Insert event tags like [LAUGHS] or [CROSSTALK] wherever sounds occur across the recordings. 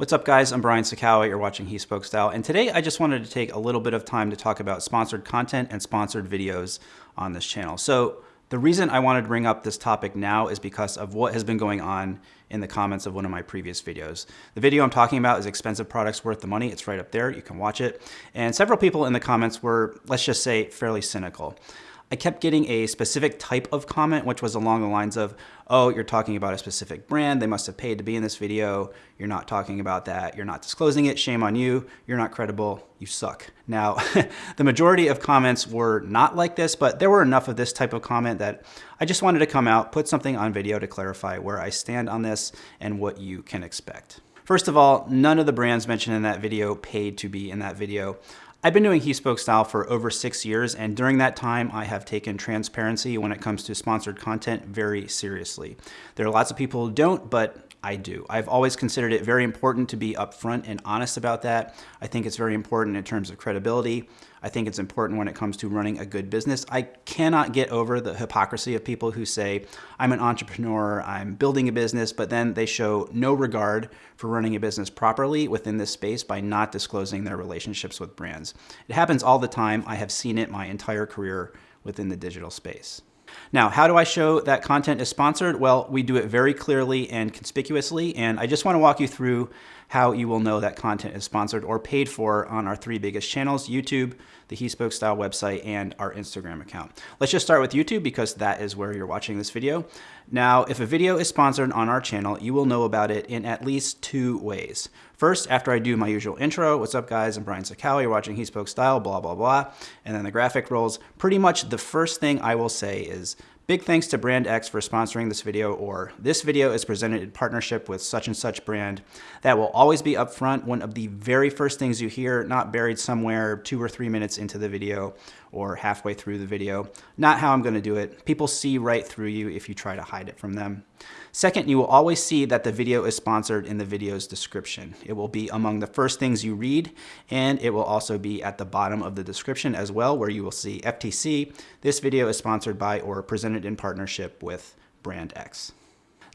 What's up guys, I'm Brian Sacawa, you're watching He Spoke Style, and today I just wanted to take a little bit of time to talk about sponsored content and sponsored videos on this channel. So the reason I wanted to bring up this topic now is because of what has been going on in the comments of one of my previous videos. The video I'm talking about is expensive products worth the money. It's right up there, you can watch it. And several people in the comments were, let's just say, fairly cynical. I kept getting a specific type of comment, which was along the lines of, oh, you're talking about a specific brand. They must have paid to be in this video. You're not talking about that. You're not disclosing it. Shame on you. You're not credible. You suck. Now, [LAUGHS] the majority of comments were not like this, but there were enough of this type of comment that I just wanted to come out, put something on video to clarify where I stand on this and what you can expect. First of all, none of the brands mentioned in that video paid to be in that video. I've been doing He Spoke Style for over six years, and during that time, I have taken transparency when it comes to sponsored content very seriously. There are lots of people who don't, but I do. I've always considered it very important to be upfront and honest about that. I think it's very important in terms of credibility. I think it's important when it comes to running a good business. I cannot get over the hypocrisy of people who say, I'm an entrepreneur, I'm building a business, but then they show no regard for running a business properly within this space by not disclosing their relationships with brands. It happens all the time. I have seen it my entire career within the digital space. Now, how do I show that content is sponsored? Well, we do it very clearly and conspicuously, and I just want to walk you through how you will know that content is sponsored or paid for on our three biggest channels, YouTube, the He Spoke Style website, and our Instagram account. Let's just start with YouTube because that is where you're watching this video. Now, if a video is sponsored on our channel, you will know about it in at least two ways. First, after I do my usual intro, what's up guys, I'm Brian Sacawa, you're watching He Spoke Style, blah, blah, blah, and then the graphic rolls, pretty much the first thing I will say is, Big thanks to Brand X for sponsoring this video, or this video is presented in partnership with such and such brand. That will always be upfront, one of the very first things you hear, not buried somewhere two or three minutes into the video or halfway through the video. Not how I'm gonna do it. People see right through you if you try to hide it from them. Second, you will always see that the video is sponsored in the video's description. It will be among the first things you read, and it will also be at the bottom of the description as well, where you will see FTC. This video is sponsored by or presented in partnership with Brand X.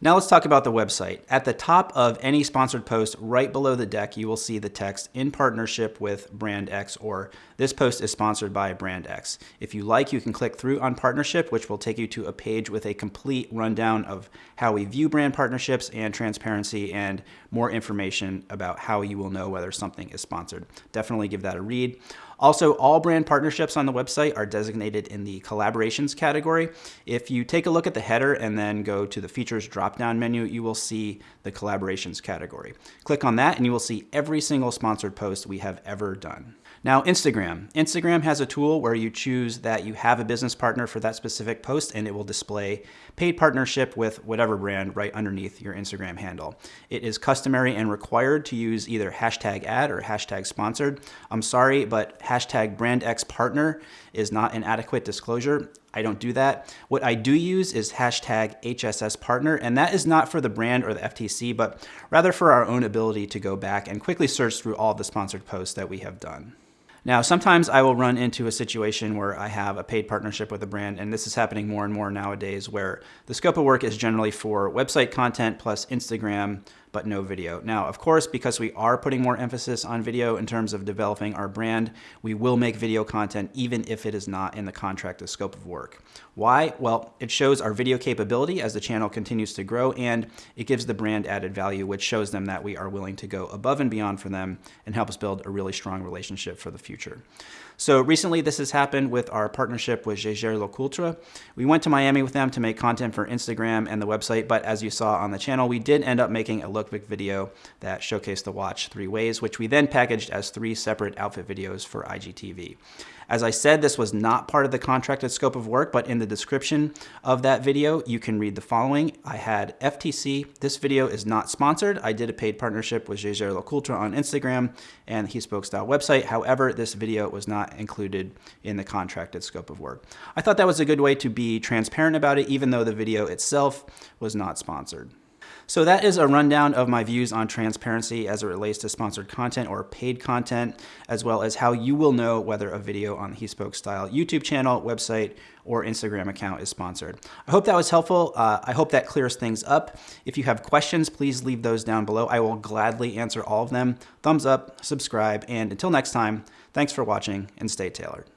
Now let's talk about the website. At the top of any sponsored post, right below the deck, you will see the text in partnership with Brand X or this post is sponsored by Brand X. If you like, you can click through on partnership, which will take you to a page with a complete rundown of how we view brand partnerships and transparency and more information about how you will know whether something is sponsored. Definitely give that a read. Also, all brand partnerships on the website are designated in the collaborations category. If you take a look at the header and then go to the features drop-down menu, you will see the collaborations category. Click on that and you will see every single sponsored post we have ever done. Now, Instagram. Instagram has a tool where you choose that you have a business partner for that specific post and it will display paid partnership with whatever brand right underneath your Instagram handle. It is customary and required to use either hashtag ad or hashtag sponsored. I'm sorry, but hashtag brand X partner is not an adequate disclosure. I don't do that. What I do use is hashtag HSS partner, and that is not for the brand or the FTC, but rather for our own ability to go back and quickly search through all the sponsored posts that we have done. Now, sometimes I will run into a situation where I have a paid partnership with a brand, and this is happening more and more nowadays, where the scope of work is generally for website content plus Instagram but no video. Now, of course, because we are putting more emphasis on video in terms of developing our brand, we will make video content even if it is not in the contracted scope of work. Why? Well, it shows our video capability as the channel continues to grow and it gives the brand added value, which shows them that we are willing to go above and beyond for them and help us build a really strong relationship for the future. So recently this has happened with our partnership with Jaeger LeCoultre. We went to Miami with them to make content for Instagram and the website, but as you saw on the channel, we did end up making a video that showcased the watch three ways, which we then packaged as three separate outfit videos for IGTV. As I said, this was not part of the contracted scope of work, but in the description of that video, you can read the following. I had FTC. This video is not sponsored. I did a paid partnership with Jaeger LeCoultre on Instagram and He Spoke Style website. However, this video was not included in the contracted scope of work. I thought that was a good way to be transparent about it, even though the video itself was not sponsored. So that is a rundown of my views on transparency as it relates to sponsored content or paid content, as well as how you will know whether a video on the He Spoke Style YouTube channel, website, or Instagram account is sponsored. I hope that was helpful. Uh, I hope that clears things up. If you have questions, please leave those down below. I will gladly answer all of them. Thumbs up, subscribe, and until next time, thanks for watching and stay tailored.